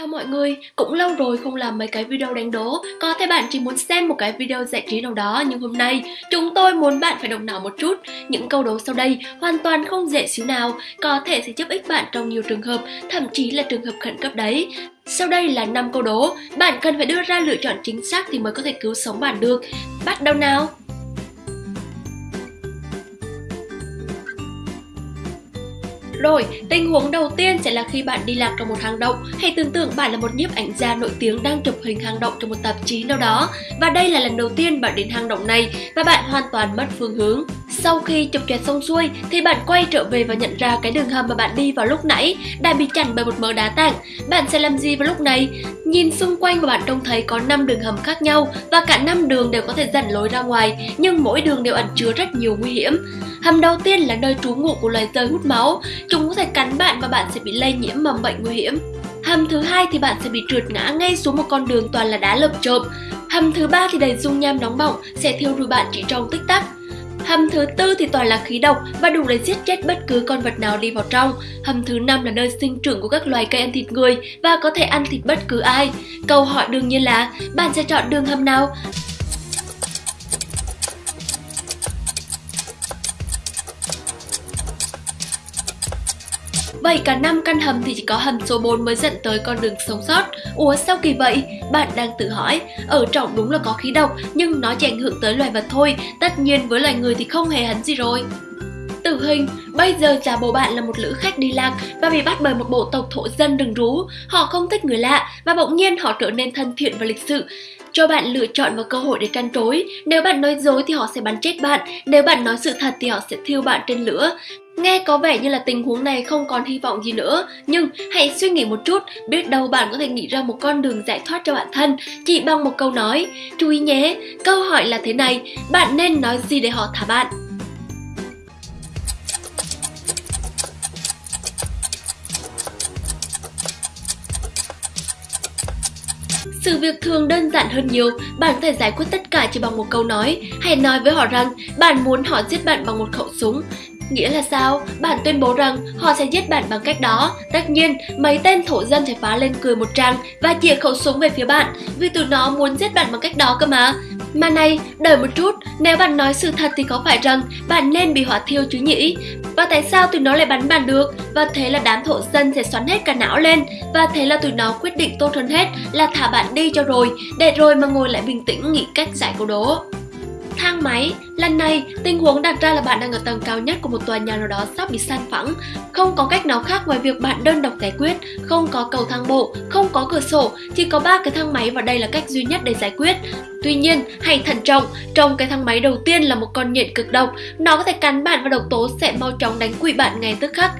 Chào mọi người, cũng lâu rồi không làm mấy cái video đánh đố Có thể bạn chỉ muốn xem một cái video giải trí nào đó Nhưng hôm nay chúng tôi muốn bạn phải động não một chút Những câu đố sau đây hoàn toàn không dễ xíu nào Có thể sẽ giúp ích bạn trong nhiều trường hợp Thậm chí là trường hợp khẩn cấp đấy sau đây là 5 câu đố, bạn cần phải đưa ra lựa chọn chính xác thì mới có thể cứu sống bạn được. Bắt đầu nào! Rồi, tình huống đầu tiên sẽ là khi bạn đi lạc trong một hang động. Hãy tưởng tượng bạn là một nhiếp ảnh gia nổi tiếng đang chụp hình hang động trong một tạp chí nào đó. Và đây là lần đầu tiên bạn đến hang động này và bạn hoàn toàn mất phương hướng. Sau khi chụp choẹt xong xuôi thì bạn quay trở về và nhận ra cái đường hầm mà bạn đi vào lúc nãy đã bị chặn bởi một mớ đá tảng. Bạn sẽ làm gì vào lúc này? Nhìn xung quanh và bạn trông thấy có 5 đường hầm khác nhau và cả 5 đường đều có thể dẫn lối ra ngoài, nhưng mỗi đường đều ẩn chứa rất nhiều nguy hiểm. Hầm đầu tiên là nơi trú ngụ của loài rơi hút máu, chúng có thể cắn bạn và bạn sẽ bị lây nhiễm mầm bệnh nguy hiểm. Hầm thứ hai thì bạn sẽ bị trượt ngã ngay xuống một con đường toàn là đá lợp chộp. Hầm thứ ba thì đầy dung nham nóng bỏng sẽ thiêu rụi bạn chỉ trong tích tắc. Hầm thứ tư thì toàn là khí độc và đủ để giết chết bất cứ con vật nào đi vào trong. Hầm thứ năm là nơi sinh trưởng của các loài cây ăn thịt người và có thể ăn thịt bất cứ ai. Câu hỏi đương nhiên là, bạn sẽ chọn đường hầm nào? Vậy cả năm căn hầm thì chỉ có hầm số 4 mới dẫn tới con đường sống sót. Ủa sao kỳ vậy? Bạn đang tự hỏi. Ở trọng đúng là có khí độc, nhưng nó chỉ ảnh hưởng tới loài vật thôi. Tất nhiên với loài người thì không hề hấn gì rồi. Tử hình, bây giờ giả bộ bạn là một lữ khách đi lạc và bị bắt bởi một bộ tộc thổ dân rừng rú. Họ không thích người lạ và bỗng nhiên họ trở nên thân thiện và lịch sự. Cho bạn lựa chọn và cơ hội để trăn trối. Nếu bạn nói dối thì họ sẽ bắn chết bạn, nếu bạn nói sự thật thì họ sẽ thiêu bạn trên lửa. Nghe có vẻ như là tình huống này không còn hy vọng gì nữa, nhưng hãy suy nghĩ một chút, biết đâu bạn có thể nghĩ ra một con đường giải thoát cho bản thân chỉ bằng một câu nói. Chú ý nhé, câu hỏi là thế này, bạn nên nói gì để họ thả bạn? Sự việc thường đơn giản hơn nhiều, bạn có thể giải quyết tất cả chỉ bằng một câu nói. Hãy nói với họ rằng bạn muốn họ giết bạn bằng một khẩu súng. Nghĩa là sao? Bạn tuyên bố rằng họ sẽ giết bạn bằng cách đó. Tất nhiên, mấy tên thổ dân sẽ phá lên cười một tràng và chĩa khẩu súng về phía bạn vì tụi nó muốn giết bạn bằng cách đó cơ mà. Mà này, đợi một chút, nếu bạn nói sự thật thì có phải rằng bạn nên bị hỏa thiêu chứ nhỉ? Và tại sao tụi nó lại bắn bạn được? Và thế là đám thổ dân sẽ xoắn hết cả não lên Và thế là tụi nó quyết định tốt hơn hết là thả bạn đi cho rồi Để rồi mà ngồi lại bình tĩnh nghĩ cách giải câu đố thang máy. Lần này, tình huống đặt ra là bạn đang ở tầng cao nhất của một tòa nhà nào đó sắp bị san phẳng. Không có cách nào khác ngoài việc bạn đơn độc giải quyết, không có cầu thang bộ, không có cửa sổ, chỉ có ba cái thang máy và đây là cách duy nhất để giải quyết. Tuy nhiên, hãy thận trọng, trong cái thang máy đầu tiên là một con nhện cực độc, nó có thể cắn bạn và độc tố sẽ mau chóng đánh quỵ bạn ngay tức khắc.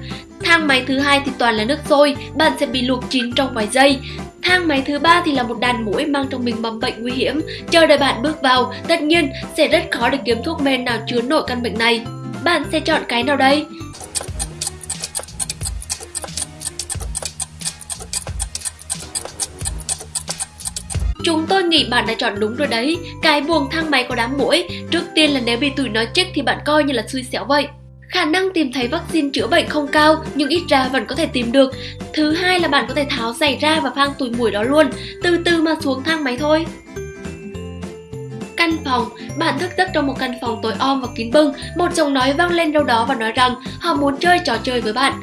Thang máy thứ hai thì toàn là nước sôi, bạn sẽ bị luộc chín trong vài giây. Thang máy thứ ba thì là một đàn mũi mang trong mình mầm bệnh nguy hiểm, chờ đợi bạn bước vào, tất nhiên sẽ rất khó để kiếm thuốc men nào chứa nổi căn bệnh này. Bạn sẽ chọn cái nào đây? Chúng tôi nghĩ bạn đã chọn đúng rồi đấy Cái buồng thang máy có đám mũi Trước tiên là nếu bị tụi nó chết thì bạn coi như là xui xẻo vậy Khả năng tìm thấy vaccine chữa bệnh không cao nhưng ít ra vẫn có thể tìm được. Thứ hai là bạn có thể tháo giày ra và phang túi mũi đó luôn, từ từ mà xuống thang máy thôi. Căn phòng, bạn thức giấc trong một căn phòng tối om và kín bưng, một giọng nói vang lên đâu đó và nói rằng họ muốn chơi trò chơi với bạn.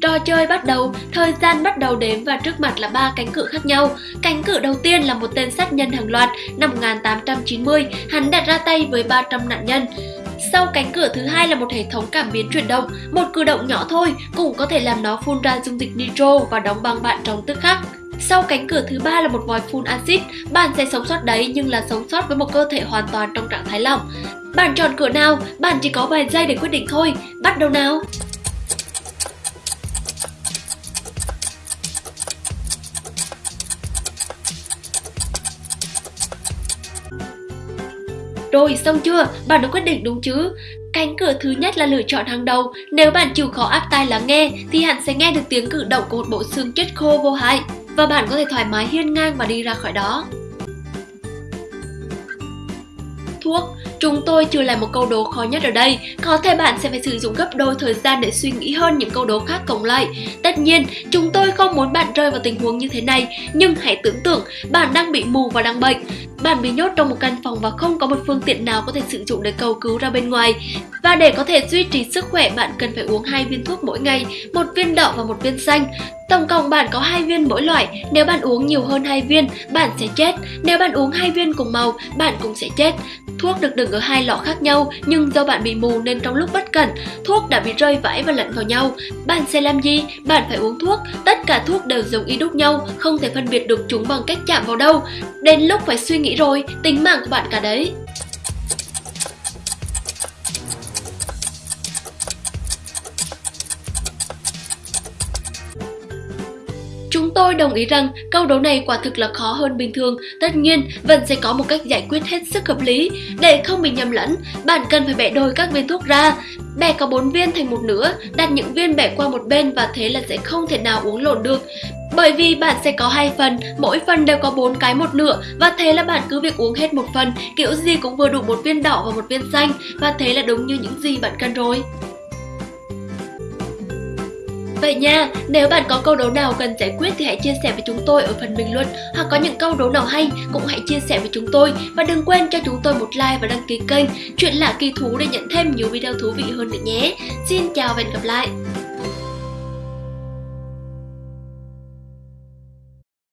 Trò chơi bắt đầu, thời gian bắt đầu đếm và trước mặt là ba cánh cửa khác nhau. Cánh cửa đầu tiên là một tên sát nhân hàng loạt năm 1890, hắn đặt ra tay với 300 nạn nhân. Sau cánh cửa thứ hai là một hệ thống cảm biến chuyển động, một cử động nhỏ thôi cũng có thể làm nó phun ra dung dịch nitro và đóng băng bạn trong tức khắc. Sau cánh cửa thứ ba là một vòi phun axit, bạn sẽ sống sót đấy nhưng là sống sót với một cơ thể hoàn toàn trong trạng thái lỏng. Bạn chọn cửa nào? Bạn chỉ có vài giây để quyết định thôi. Bắt đầu nào! Rồi, xong chưa? Bạn đã quyết định đúng chứ? Cánh cửa thứ nhất là lựa chọn hàng đầu. Nếu bạn chịu khó áp tai lắng nghe, thì hẳn sẽ nghe được tiếng cử động của một bộ xương chết khô vô hại. Và bạn có thể thoải mái hiên ngang và đi ra khỏi đó. Thuốc chúng tôi chưa làm một câu đố khó nhất ở đây. Có thể bạn sẽ phải sử dụng gấp đôi thời gian để suy nghĩ hơn những câu đố khác cộng lại. Tất nhiên, chúng tôi không muốn bạn rơi vào tình huống như thế này, nhưng hãy tưởng tượng bạn đang bị mù và đang bệnh. Bạn bị nhốt trong một căn phòng và không có một phương tiện nào có thể sử dụng để cầu cứu ra bên ngoài. Và để có thể duy trì sức khỏe, bạn cần phải uống hai viên thuốc mỗi ngày, một viên đỏ và một viên xanh. Tổng cộng bạn có hai viên mỗi loại, nếu bạn uống nhiều hơn hai viên, bạn sẽ chết. Nếu bạn uống hai viên cùng màu, bạn cũng sẽ chết. Thuốc được đựng ở hai lọ khác nhau, nhưng do bạn bị mù nên trong lúc bất cẩn, thuốc đã bị rơi vãi và lẫn vào nhau. Bạn sẽ làm gì? Bạn phải uống thuốc. Tất cả thuốc đều giống y đúc nhau, không thể phân biệt được chúng bằng cách chạm vào đâu. Đến lúc phải suy nghĩ nghĩ rồi, tính mạng của bạn cả đấy. Chúng tôi đồng ý rằng câu đố này quả thực là khó hơn bình thường, tất nhiên vẫn sẽ có một cách giải quyết hết sức hợp lý. Để không bị nhầm lẫn, bạn cần phải bẻ đôi các viên thuốc ra. Bẻ có 4 viên thành một nửa, đặt những viên bẻ qua một bên và thế là sẽ không thể nào uống lộn được. Bởi vì bạn sẽ có hai phần, mỗi phần đều có bốn cái một nửa và thế là bạn cứ việc uống hết một phần, kiểu gì cũng vừa đủ một viên đỏ và một viên xanh và thế là đúng như những gì bạn cần rồi. Vậy nha, nếu bạn có câu đố nào cần giải quyết thì hãy chia sẻ với chúng tôi ở phần bình luận hoặc có những câu đố nào hay cũng hãy chia sẻ với chúng tôi và đừng quên cho chúng tôi một like và đăng ký kênh Chuyện lạ kỳ thú để nhận thêm nhiều video thú vị hơn nữa nhé. Xin chào và hẹn gặp lại!